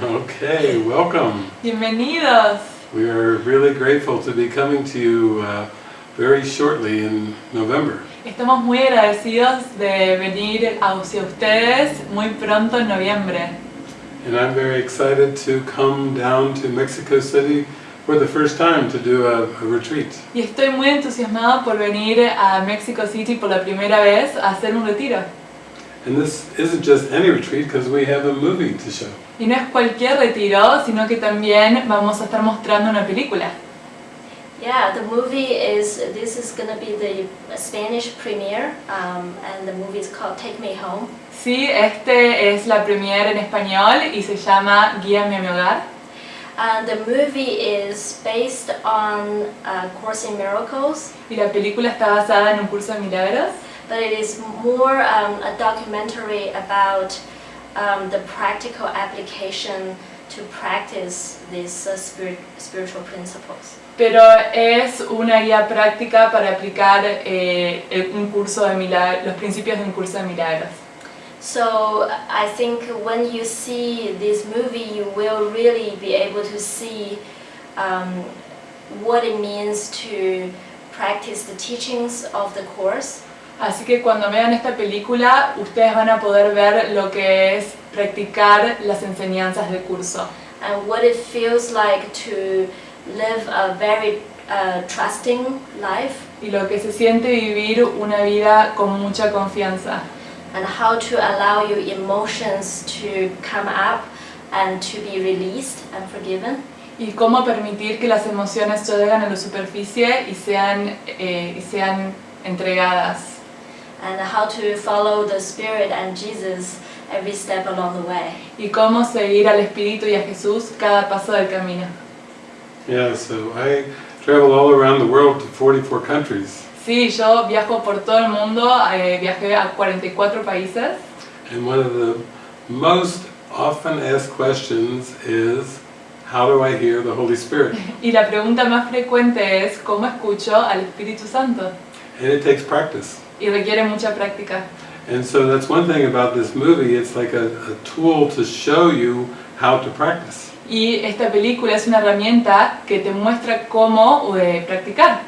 Okay, welcome. Bienvenidos. We are really grateful to be coming to you uh, very shortly in November. Estamos muy agradecidos de venir hacia ustedes muy pronto en noviembre. And I'm very excited to come down to Mexico City for the first time to do a, a retreat. Y estoy muy entusiasmado por venir a Mexico City por la primera vez a hacer un retiro. And this isn't just any retreat because we have a movie to show. Y no es cualquier retiro, sino que también vamos a estar mostrando una película. Yeah, the movie is, this is gonna be the Spanish premiere, um, and the movie is called Take Me Home. Sí, este es la premiere en español y se llama Guíame a mi hogar. And the movie is based on A Course in Miracles, Y la película está basada en un curso de milagros, but it is more um, a documentary about um, the practical application to practice these uh, spirit, spiritual principles. pero es una guía práctica para aplicar eh, un curso de milagros, los principios de un curso de milagros. So I think when you see this movie, you will really be able to see um, what it means to practice the teachings of the course Así que cuando vean esta película, ustedes van a poder ver lo que es practicar las enseñanzas del curso. And what it feels like to live a very uh, trusting life. Y lo que se siente vivir una vida con mucha confianza. And how to allow your emotions to come up and to be released and forgiven. y cómo permitir que las emociones lleguen a la superficie y sean, eh, y sean entregadas and how to follow the Spirit and Jesus every step along the way. y cómo seguir al Espíritu y a Jesús cada paso del camino. Yeah, so I travel all around the world to 44 countries. Sí, yo viajo por todo el mundo, eh, viajé a 44 países And one of the most often asked questions is, how do I hear the Holy Spirit? y la pregunta más frecuente es ¿cómo escucho al Espíritu Santo? And it takes practice. Y requiere mucha práctica. And so that's one thing about this movie, it's like a, a tool to show you how to practice. Y esta película es una herramienta que te muestra cómo eh, practicar.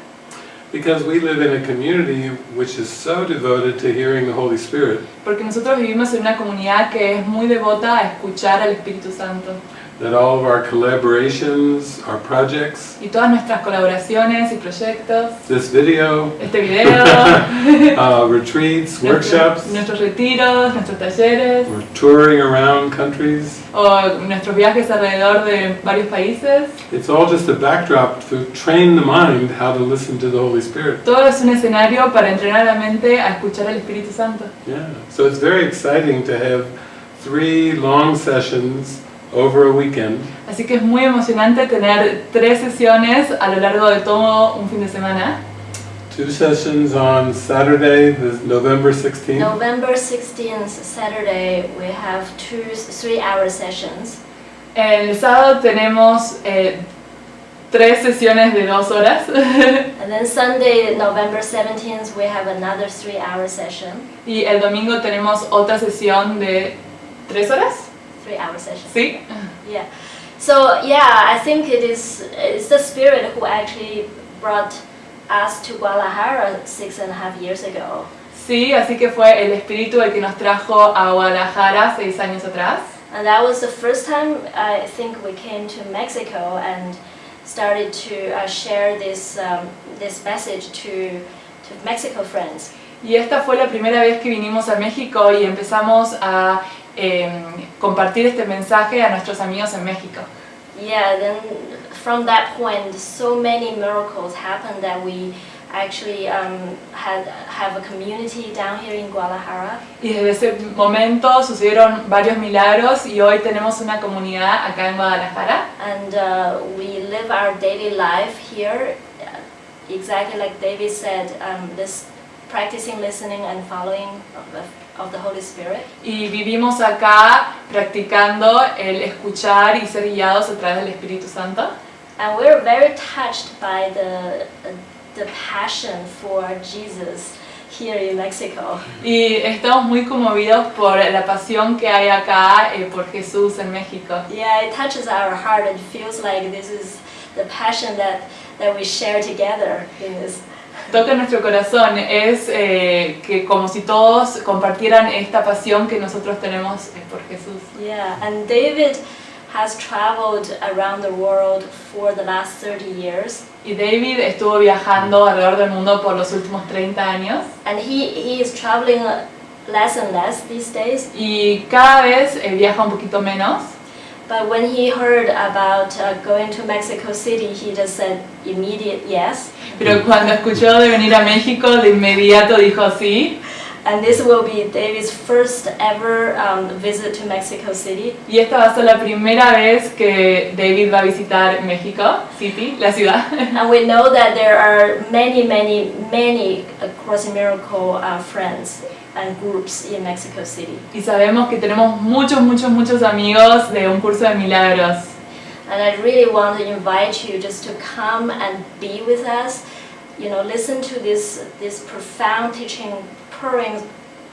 Because we live in a community which is so devoted to hearing the Holy Spirit Porque nosotros vivimos en una comunidad que es muy devota a escuchar al Espíritu Santo. That all of our collaborations, our projects, Y todas nuestras colaboraciones y proyectos, this video, este video, uh, retreats, workshops, nuestros retiros, nuestros talleres, we're touring around countries. o nuestros viajes alrededor de varios países, It's all just a backdrop to train the mind how to listen to the Holy Spirit. todo es un escenario para entrenar la mente a escuchar al Espíritu Santo. Yeah, so it's very exciting to have three long sessions over a weekend Así que es muy emocionante tener tres sesiones a lo largo de todo un fin de semana. Two sessions on Saturday, the November 16th, November 16th, Saturday, we have two three-hour sessions. El sábado tenemos eh, tres sesiones de dos horas And then Sunday, November 17th, we have another three-hour session. y el domingo tenemos otra sesión de tres horas. Three-hour session. See? Yeah. So yeah, I think it is it's the spirit who actually brought us to Guadalajara six and a half years ago. Sí, así que fue el espíritu el que nos trajo a Guadalajara seis años atrás. And that was the first time I think we came to Mexico and started to uh, share this um, this message to to Mexico friends. Y esta fue la primera vez que vinimos a México y empezamos a em, compartir este mensaje a nuestros amigos en México. Yeah, then from that point, so many miracles happened that we actually um, had have a community down here in Guadalajara. Y desde ese momento sucedieron varios milagros y hoy tenemos una comunidad acá en Guadalajara. and uh, we live our daily life here exactly like David said um, this practicing listening and following of the, Holy Spirit Y vivimos acá practicando el escuchar y ser guiados a través del Espíritu Santo. and we're very touched by the the passion for Jesus here in Mexico. Y estamos muy conmovidos por la pasión que hay acá eh, por Jesús en México. Yeah, it touches our heart and feels like this is the passion that, that we share together in this. Toca nuestro corazón, es eh, que como si todos compartieran esta pasión que nosotros tenemos eh, por Jesús. Yeah, and David has traveled around the world for the last 30 years. Y David estuvo viajando alrededor del mundo por los últimos 30 años And he, he is traveling less and less these days. y cada vez eh, viaja un poquito menos. But when he heard about uh, going to Mexico City, he just said immediate yes. Pero cuando escuchó de venir a México, de inmediato dijo sí. And this will be David's first ever um, visit to Mexico City. Y esta va a ser la primera vez que David va a visitar México City, la ciudad. And we know that there are many, many, many uh, Crossing Miracle uh, friends and groups in Mexico City. Y sabemos que tenemos muchos, muchos, muchos amigos de un curso de milagros. And I really want to invite you just to come and be with us. You know, listen to this this profound teaching pouring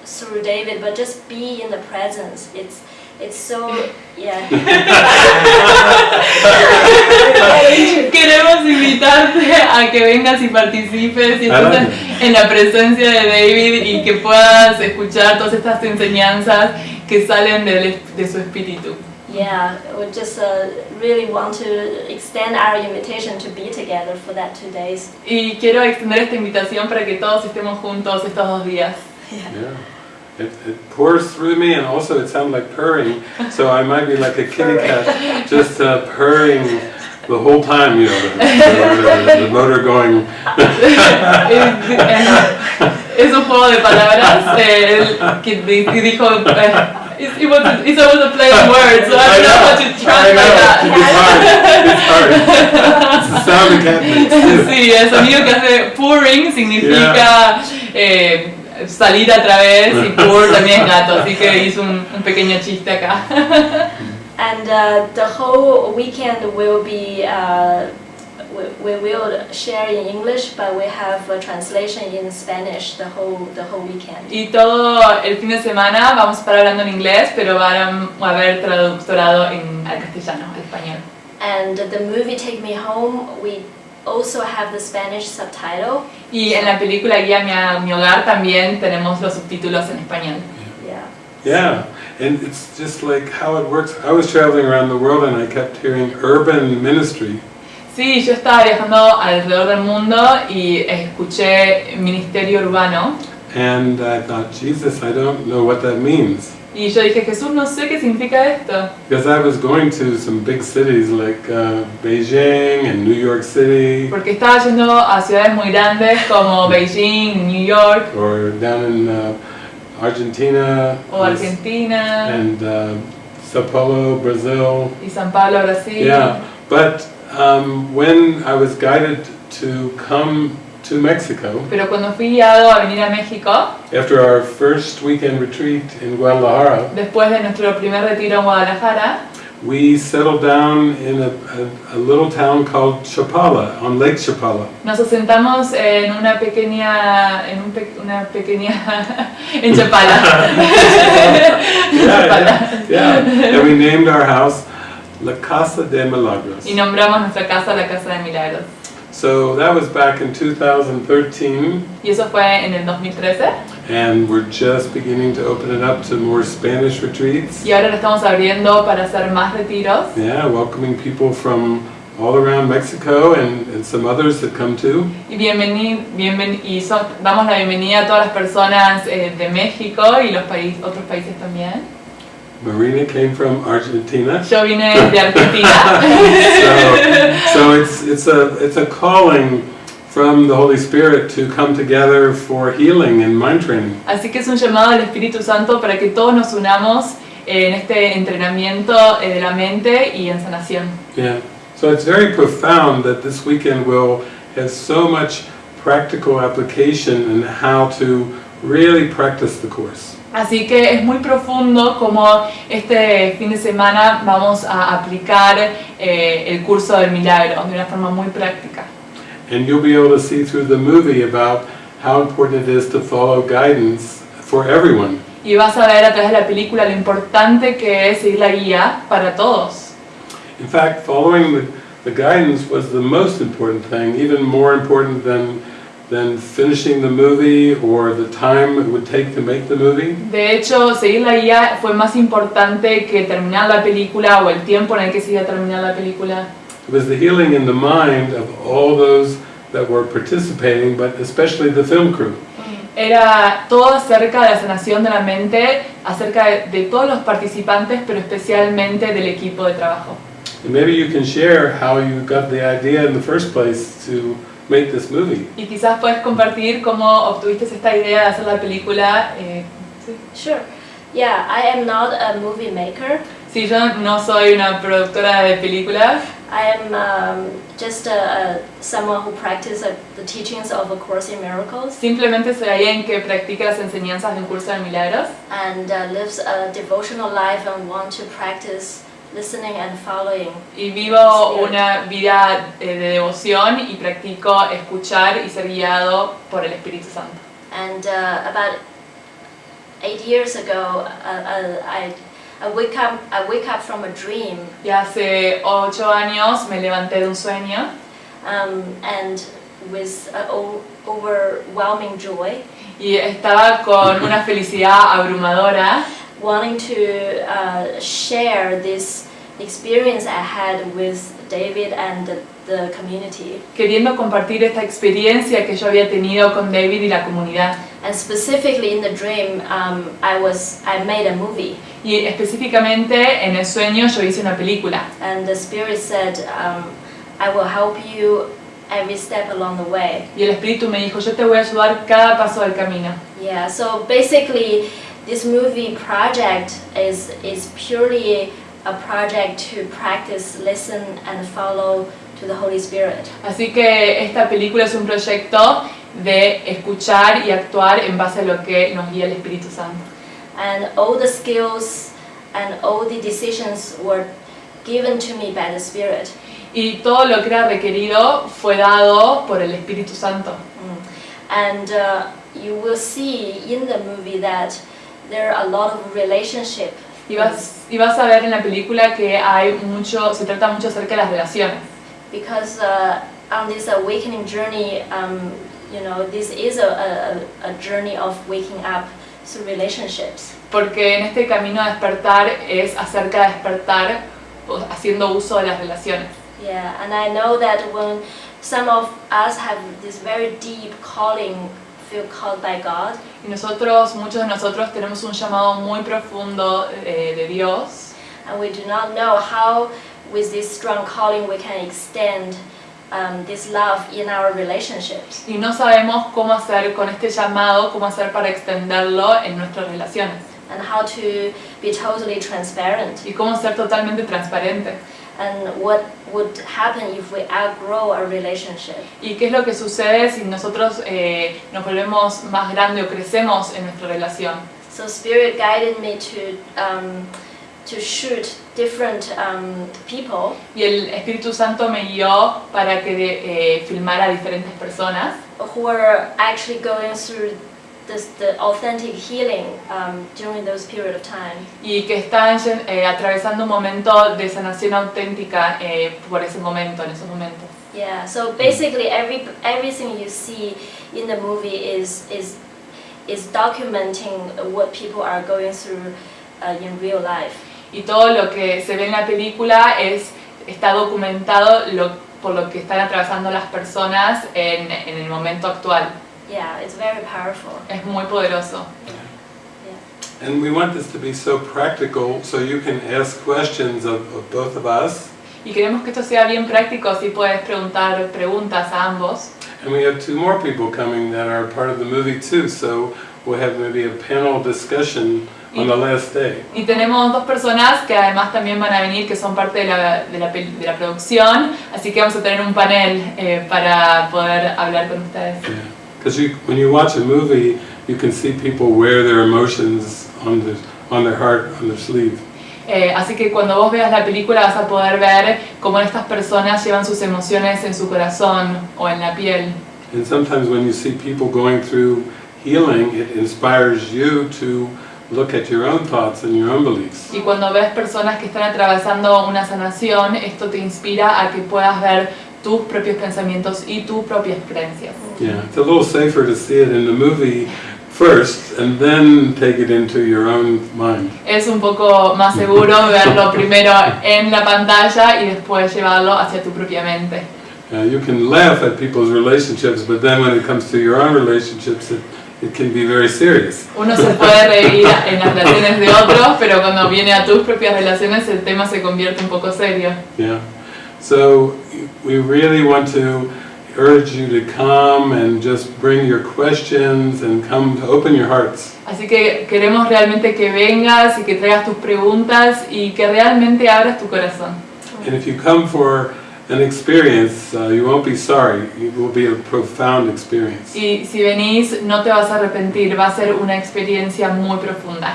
through David, but just be in the presence. It's it's so yeah. Queremos invitarte a que vengas y participes y Adelante. En la presencia de David y que puedas escuchar todas estas enseñanzas que salen del- de su espíritu. Yeah, we just uh, really want to extend our invitation to be together for that two days. Y quiero extender esta invitación para que todos estemos juntos estos dos días. Yeah. It, it pours through me and also it sounds like purring, so I might be like a kitty cat, just uh, purring the whole time, you know, the, the, the motor going. es, un juego de palabras eh, que di- que dijo eh, it's, it was, it's always a play on words so I don't know how to translate know, it's hard, that it's hard. It's the sound the cat sí el sonido que hace purring significa eh, salir a través y purr también es gato así que hizo un, un pequeño chiste acá And uh, the whole weekend will be, uh, we, we will share in English, but we have a translation in Spanish the whole, the whole weekend. y todo el fin de semana vamos a estar hablando en inglés pero van a haber traductorado en al castellano al español And the movie Take Me Home, we also have the Spanish subtitle. Y en la película Guía a mi hogar también tenemos los subtítulos en español. Yeah. And it's just like how it works. I was traveling around the world and I kept hearing urban ministry. Sí, yo estaba viajando alrededor del mundo y escuché ministerio urbano And I thought, Jesus, I don't know what that means. y yo dije, Jesús, no sé qué significa esto. Because I was going to some big cities like uh, Beijing and New York City, Porque estaba yendo a ciudades muy grandes como Beijing, New York or down in uh, Argentina, o Argentina and uh, Sao Paulo, Brazil. y Pablo, Brasil. Yeah, but um, when I was guided to come to Mexico, Pero cuando fui guiado a venir a México, after our first weekend retreat in Guadalajara, después de nuestro primer retiro en Guadalajara, we settled down in a, a, a little town called Chapala, on Lake Chapala. Nos asentamos en una pequeña, en un pe- una pequeña, en Chapala. Yeah, yeah, yeah. And we named our house La Casa de Milagros. Y nombramos nuestra casa la Casa de Milagros. So that was back in 2013, Y eso fue en el 2013. and we're just beginning to open it up to more Spanish retreats. Y ahora lo estamos abriendo para hacer más retiros. Yeah, welcoming people from all around Mexico and, and some others that come too. Y, bienveni, bienven- y son- damos la bienvenida a todas las personas eh, de México y los país, otros países también. Marina came from Argentina. Vine de Argentina. so, so it's, it's, a, it's a calling from the Holy Spirit to come together for healing and mind training. Así que es un llamado del Espíritu Santo para que todos nos unamos en este entrenamiento eh, de la mente y en sanación. Yeah. So it's very profound that this weekend will have so much practical application and how to really practice the course. Así que es muy profundo como este fin de semana vamos a aplicar eh, el curso del milagro de una forma muy práctica. And you'll be able to see through the movie about how important it is to follow guidance for everyone. Y vas a ver a través de la película lo importante que es seguir la guía para todos. In fact, following the, the guidance was the most important thing, even more important than, than finishing the movie or the time it would take to make the movie. De hecho, seguir la guía fue más importante que terminar la película o el tiempo en el que se iba a terminar la película. It was the healing in the mind of all those that were participating, but especially the film crew. Era todo acerca de la sanación de la mente, acerca de, de todos los participantes, pero especialmente del equipo de trabajo. And maybe you can share how you got the idea in the first place to make this movie. Y quizás puedes compartir cómo obtuviste esta idea de hacer la película. eh, sí. Sure. Yeah, I am not a movie maker. Sí, yo no soy una productora de películas, I am um, just a, a, someone who practices uh, the teachings of A Course in Miracles simplemente soy alguien que practica las enseñanzas de un curso de milagros and uh, lives a devotional life and want to practice listening and following. y vivo una vida eh, de devoción y practico escuchar y ser guiado por el Espíritu Santo. And uh, about eight years ago, uh, uh, I, I wake up I wake up from a dream Y hace ocho años me levanté de un sueño um, and with overwhelming joy, y estaba con una felicidad abrumadora wanting to uh, share this experience I had with David and the, the community. queriendo compartir esta experiencia que yo había tenido con David y la comunidad. And specifically in the dream, um, I was I made a movie, Y específicamente en el sueño yo hice una película. and the spirit said, um, "I will help you every step along the way." Y el Espíritu me dijo, yo te voy a ayudar cada paso del camino. Yeah. So basically, this movie project is is purely a project to practice, listen, and follow to the Holy Spirit. Así que esta película es un proyecto de escuchar y actuar en base a lo que nos guía el Espíritu Santo. And all the skills and all the decisions were given to me by the Spirit. Y todo lo que era requerido fue dado por el Espíritu Santo. Mm. And uh, you will see in the movie that there are a lot of relationship. Y vas, y vas a ver en la película que hay mucho, se trata mucho acerca de las relaciones. Because uh, on this awakening journey, um, you know, this is a, a, a journey of waking up through relationships. Porque en este camino a despertar es acerca de despertar haciendo uso de las relaciones. Yeah, and I know that when some of us have this very deep calling, feel called by God, Y nosotros, muchos de nosotros tenemos un llamado muy profundo eh, de Dios and we do not know how, with this strong calling, we can extend um, this love in our relationships. y no sabemos cómo hacer con este llamado, cómo hacer para extenderlo en nuestras relaciones and how to be totally transparent y cómo ser totalmente transparente. And what would happen if we outgrow our relationship. ¿Y qué es lo que sucede si nosotros eh, nos volvemos más grandes o crecemos en nuestra relación? So Spirit guided me to um, to shoot different um, people Y el Espíritu Santo me guió para que eh, filmara a diferentes personas who are actually going through this, the authentic healing um, during those period of time. y que estaban eh, atravesando un momento de sanación auténtica eh, por ese momento, en esos momentos. Yeah. So basically, every everything you see in the movie is is is documenting what people are going through uh, in real life. Y todo lo que se ve en la película es, está documentado lo- por lo que están atravesando las personas en, en el momento actual. Yeah, it's very powerful. Es muy poderoso. And we want this to be so practical so you can ask questions of, of both of us. Y queremos que esto sea bien práctico, así puedes preguntar preguntas a ambos. And we have two more people coming that are part of the movie too, so we'll have maybe a panel discussion on the last day. Y tenemos dos personas que además también van a venir, que son parte de la, de la, de la producción, así que vamos a tener un panel eh, para poder hablar con ustedes. Because you, when you watch a movie, you can see people wear their emotions on their, on their heart, on their sleeve. Eh, así que cuando vos veas la película vas a poder ver cómo estas personas llevan sus emociones en su corazón o en la piel. And sometimes when you see people going through healing, it inspires you to look at your own thoughts and your own beliefs. Y cuando ves personas que están atravesando una sanación, esto te inspira a que puedas ver tus propios pensamientos y tus propias creencias. Yeah, it's a little safer to see it in the movie first and then take it into your own mind. Es un poco más seguro verlo primero en la pantalla y después llevarlo hacia tu propia mente. Uh, you can laugh at people's relationships, but then when it comes to your own relationships, it, it can be very serious. Uno se puede reír en las relaciones de otros, pero cuando viene a tus propias relaciones el tema se convierte un poco serio. Yeah. So we really want to urge you to come and just bring your questions and come to open your hearts. Así que queremos realmente que vengas y que traigas tus preguntas y que realmente abras tu corazón. And if you come for an experience, uh, you won't be sorry. It will be a profound experience. Y si venís no te vas a arrepentir, va a ser una experiencia muy profunda.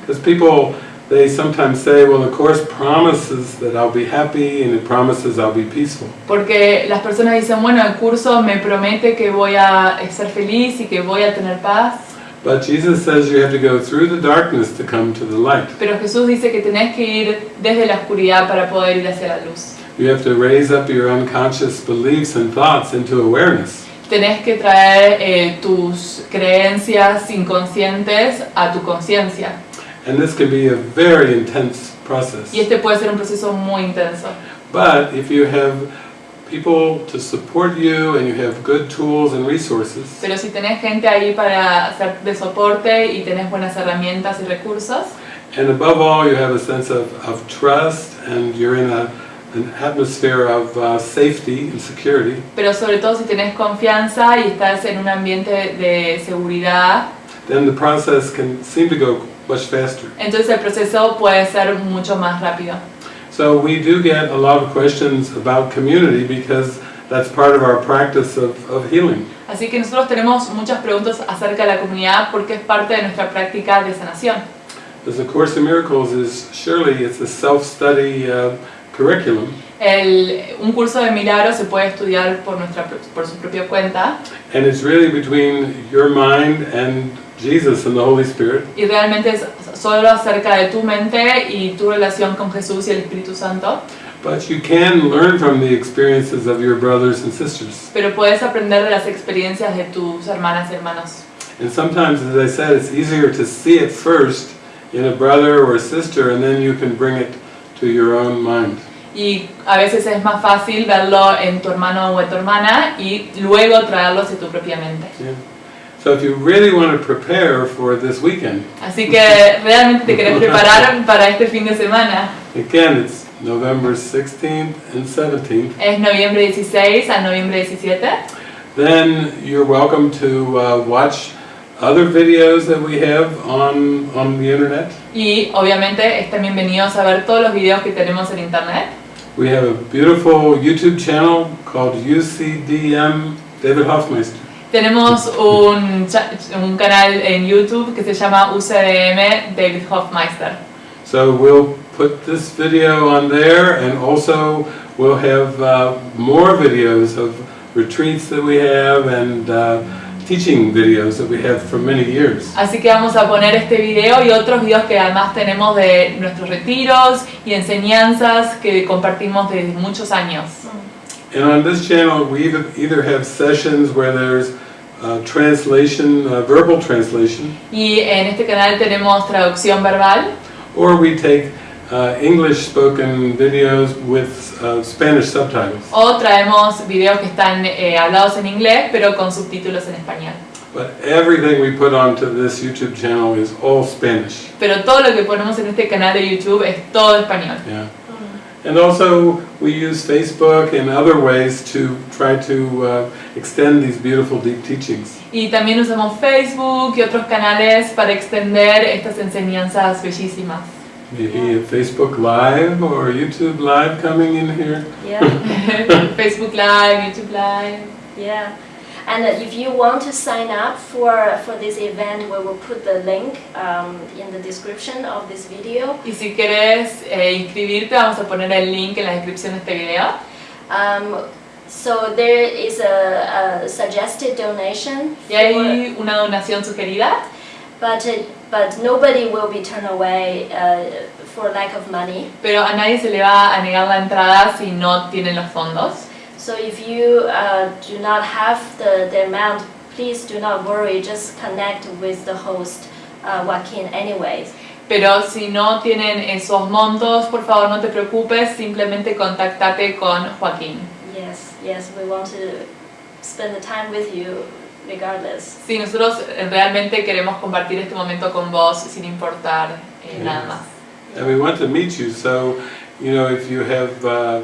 Because people, they sometimes say, well, the Course promises that I'll be happy and it promises I'll be peaceful. Porque las personas dicen, bueno, el curso me promete que voy a ser feliz y que voy a tener paz. But Jesus says you have to go through the darkness to come to the light. Pero Jesús dice que tenés que ir desde la oscuridad para poder ir hacia la luz. You have to raise up your unconscious beliefs and thoughts into awareness. Tenés que traer eh, tus creencias inconscientes a tu conciencia. And this can be a very intense process. Y este puede ser un proceso muy intenso. But if you have people to support you and you have good tools and resources, Pero si tenés gente ahí para hacer de soporte y tenés buenas herramientas y recursos, and above all you have a sense of, of trust and you're in a, an atmosphere of uh, safety and security, pero sobre todo si tenés confianza y estás en un ambiente de seguridad, then the process can seem to go much faster. entonces el proceso puede ser mucho más rápido. So we do get a lot of questions about community because that's part of our practice of, of healing. Así que nosotros tenemos muchas preguntas acerca de la comunidad porque es parte de nuestra práctica de sanación. Because the Course in Miracles is surely it's a self-study uh, curriculum, El- un curso de milagros se puede estudiar por, nuestra, por su propia cuenta and it's really between your mind and Jesus and the Holy Spirit. y realmente es solo acerca de tu mente y tu relación con Jesús y el Espíritu Santo, But you can learn from the experiences of your brothers and sisters. pero puedes aprender de las experiencias de tus hermanas y hermanos. And sometimes, as I said, it's easier to see it first in a brother or a sister, and then you can bring it to your own mind. Y a veces es más fácil verlo en tu hermano o en tu hermana y luego traerlo hacia tu propia mente. Yeah. So if you really want to prepare for this weekend, Así que realmente te querés preparar para este fin de semana. again, it's November 16th and 17th, Es noviembre 16 a noviembre 17. then you're welcome to uh, watch other videos that we have on, on the internet. Y obviamente están bienvenidos a ver todos los videos que tenemos en internet. We have a beautiful YouTube channel called UCDM David Hoffmeister. Tenemos un, un canal en YouTube que se llama UCDM David Hofmeister. So we'll put this video on there and also we'll have uh, more videos of retreats that we have and uh, teaching videos that we have for many years. Así que vamos a poner este video y otros videos que además tenemos de nuestros retiros y enseñanzas que compartimos desde muchos años. And on this channel, we either, either have sessions where there's uh, translation, uh, verbal translation, Y en este canal tenemos traducción verbal or we take uh, English spoken videos with uh, Spanish subtitles. o traemos videos que están eh, hablados en inglés pero con subtítulos en español. But everything we put onto this YouTube channel is all Spanish. Pero todo lo que ponemos en este canal de YouTube es todo español. Yeah. And also, we use Facebook and other ways to try to uh, extend these beautiful deep teachings. Y también usamos Facebook y otros canales para extender estas enseñanzas bellísimas. Maybe a Facebook Live or YouTube Live coming in here. Yeah, Facebook Live, YouTube Live. yeah. And uh, if you want to sign up for, for this event, we will put the link um, in the description of this video. Y si querés eh, inscribirte, vamos a poner el link en la descripción de este video. Um, So there is a, a suggested donation, Y hay una donación sugerida, but uh, but nobody will be turned away uh, for lack of money. pero a nadie se le va a negar la entrada si no tienen los fondos. So if you uh, do not have the, the amount, please do not worry. Just connect with the host, uh, Joaquin, anyways. Pero si no tienen esos montos, por favor no te preocupes, simplemente contactate con Joaquín. Yes, yes, we want to spend the time with you regardless. Sí, nosotros eh, realmente queremos compartir este momento con vos sin importar eh, nada más. And we want to meet you, so, you know, if you have uh,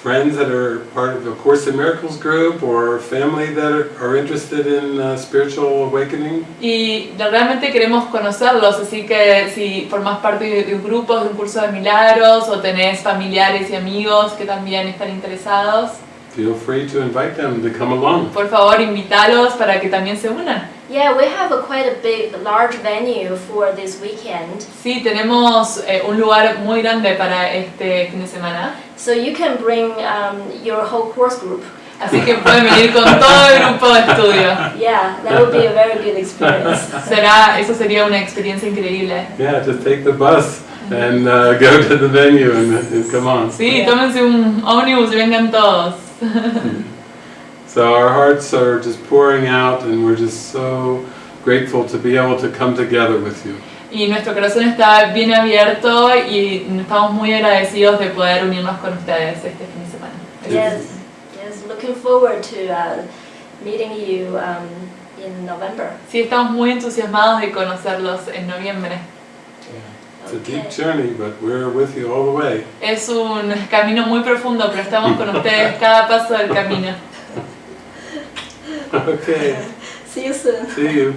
friends that are part of the Course in Miracles group or family that are, are interested in uh, spiritual awakening, Y realmente queremos conocerlos, así que si formas parte de, de un grupo, de un curso de milagros o tenés familiares y amigos que también están interesados, feel free to invite them to come along. por favor invítalos para que también se unan. Yeah, we have a quite a big, large venue for this weekend. Sí, tenemos eh, un lugar muy grande para este fin de semana, So you can bring um, your whole course group. así que pueden venir con todo el grupo de estudio. Yeah, that would be a very good experience. Será, eso sería una experiencia increíble. Yeah, just take the bus and uh, go to the venue and, and come on. Sí, tómense un ómnibus y vengan todos. So our hearts are just pouring out and we're just so grateful to be able to come together with you. Y nuestro corazón está bien abierto y estamos muy agradecidos de poder unirnos con ustedes este fin de semana. Yes, yes, looking forward to uh, meeting you um, in November. Sí, estamos muy entusiasmados de conocerlos en noviembre. It's a Okay. deep journey, but we're with you all the way. Es un camino muy profundo, pero estamos con ustedes cada paso del camino. Okay, See you soon. see you.